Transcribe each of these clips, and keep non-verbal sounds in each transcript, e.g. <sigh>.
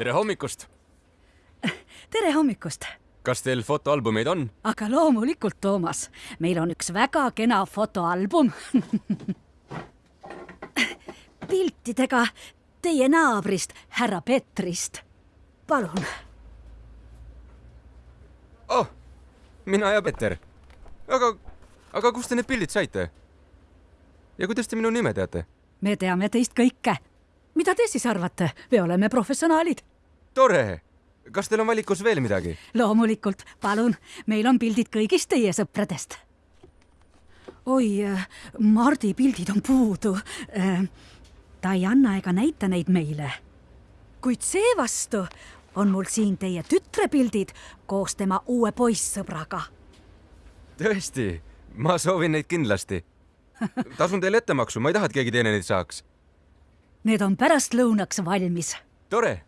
tere hommikust! <laughs> tere hommikust! kas teil fotoalbumeid on? aga loomulikult, Toomas, meil on üks väga kena fotoalbum <laughs> piltidega teie naabrist, härra Petrist. palun. oh, mina ja Peter. aga, aga kust te need pildid saite? ja kuidas te minu nime teate? me teame teist kõike. mida te siis arvate, me oleme professionaalid. Tore. kas teil on valikus veel midagi? loomulikult, palun, meil on pildid kõigist teie sõpradest. oi, Mardi pildid on puudu. ta ei anna ega näita neid meile. kuid seevastu on mul siin teie tütre pildid koos tema uue poissõbraga. tõesti, ma soovin neid kindlasti tasun teile ettemaksu, ma ei taha, et keegi teine neid saaks. Need on pärastlõunaks valmis. tore.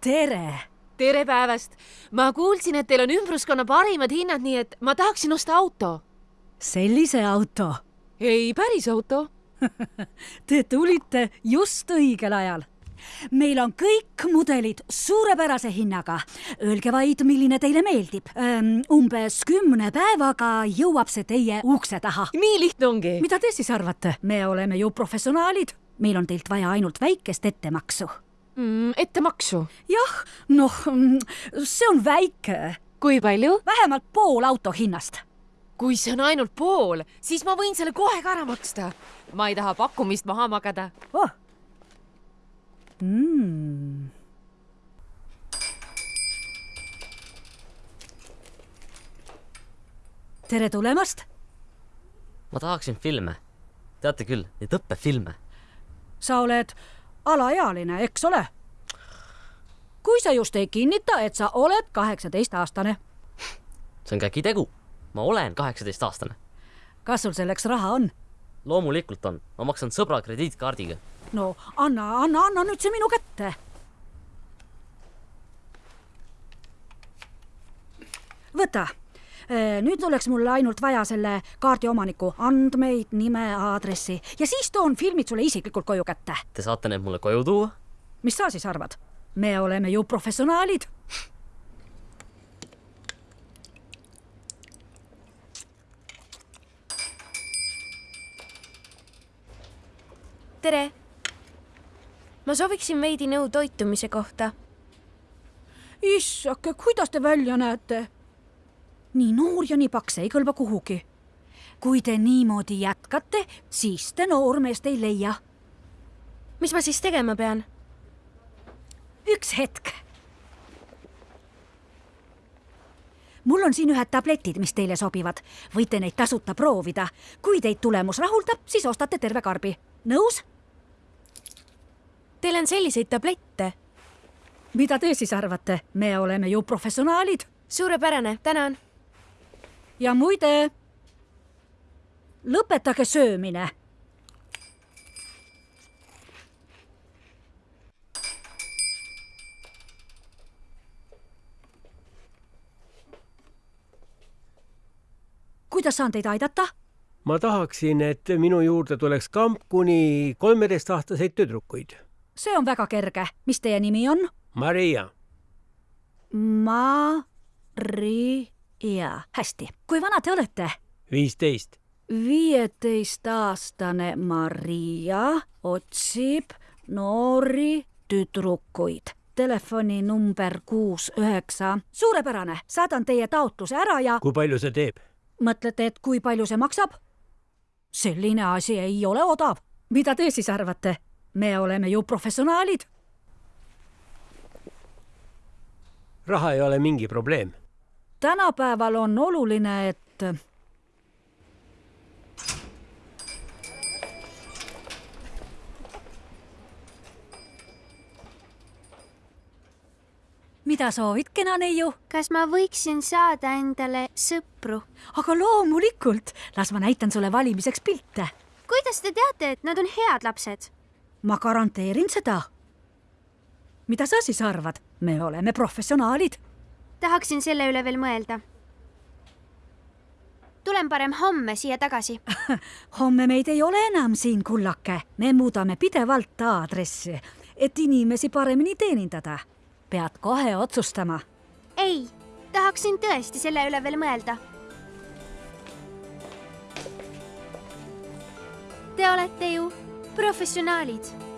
Tere. tere päevast. ma kuulsin, et teil on ümbruskonna parimad hinnad, nii et ma tahaksin osta auto. sellise auto? ei, päris auto <laughs> Te tulite just õigel ajal meil on kõik mudelid suurepärase hinnaga. Öelge vaid, milline teile meeldib. umbes kümne päevaga jõuab see teie ukse taha. nii lihtne ongi. mida te siis arvate? me oleme ju professionaalid. meil on teilt vaja ainult väikest ettemaksu mm,. ettemaksu? jah, noh, see on väike. kui palju? vähemalt pool auto hinnast kui see on ainult pool, siis ma võin selle kohe ka ära maksta. ma ei taha pakkumist maha magada oh mm.. tere tulemast. ma tahaksin filme. teate küll, neid õppefilme. sa oled alaealine, eks ole? kui sa just ei kinnita, et sa oled kaheksateistaastane. see on käkitegu. ma olen kaheksateistaastane. kas sul selleks raha on? loomulikult on, ma maksan sõbra krediitkaardiga no anna, anna, anna nüüd see minu kätte. võta nüüd oleks mul ainult vaja selle kaardi omaniku andmeid, nime, aadressi ja siis toon filmid sulle isiklikult koju kätte. Te saate need mulle koju tuua? mis sa siis arvad? me oleme ju professionaalid tere ma sooviksin veidi nõu toitumise kohta. issake, kuidas te välja näete? Nii noor ja nii paks ei kõlba kuhugi. kui te niimoodi jätkate, siis te noormeest ei leia. mis ma siis tegema pean? üks hetk. mul on siin ühed tabletid, mis teile sobivad. võite neid tasuta proovida. kui teid tulemus rahuldab, siis ostate terve karbi. nõus? Teil on selliseid tablette? mida te siis arvate, me oleme ju professionaalid. suurepärane, tänan. Ja muide, lõpetage söömine. kuidas saan teid aidata? ma tahaksin, et minu juurde tuleks kamp kuni kolmeteistaastaseid tüdrukuid see on väga kerge. mis teie nimi on? Maria. Maria. hästi. kui vana te olete? viisteist. viieteistaastane Maria otsib noori tüdrukuid telefoninumber kuus üheksa. suurepärane, saadan teie taotluse ära ja. kui palju see teeb? mõtlete, et kui palju see maksab? selline asi ei ole odav. mida te siis arvate? me oleme ju professionaalid. raha ei ole mingi probleem. Tänapäeval on oluline, et mida soovid, kena neiu? kas ma võiksin saada endale sõpru? aga loomulikult, las ma näitan sulle valimiseks pilte. kuidas te teate, et nad on head lapsed? ma garanteerin seda. mida sa siis arvad, me oleme professionaalid. Tahaksin selle üle veel mõelda. tulen parem homme siia tagasi. <laughs> homme meid ei ole enam siin, kullake. me muudame pidevalt aadressi, et inimesi paremini teenindada. pead kohe otsustama. ei, tahaksin tõesti selle üle veel mõelda. Te olete ju professionaalid